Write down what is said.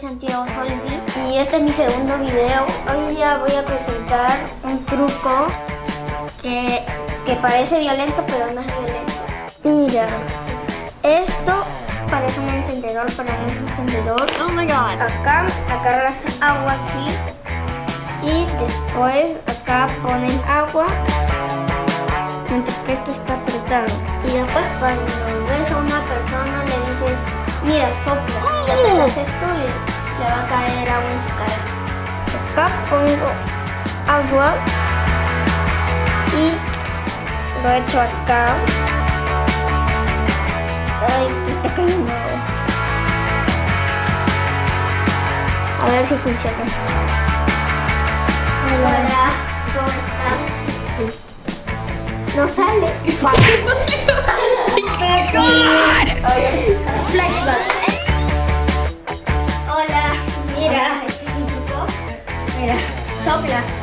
Santiago Soldi y este es mi segundo video. Hoy día voy a presentar un truco que, que parece violento pero no es violento. Mira, esto parece un encendedor, pero no es un encendedor. Oh my god. Acá agarras agua así y después acá ponen agua mientras que esto está apretado. Y después cuando a una persona le dices, mira, sopla. Y apretas esto y le va a caer agua en su cara. Acá pongo agua y lo echo acá. Ay, te está cayendo agua. A ver si funciona. Hola, ¿cómo estás? No sale. Hola, mira, este es un truco. Mira, sopla.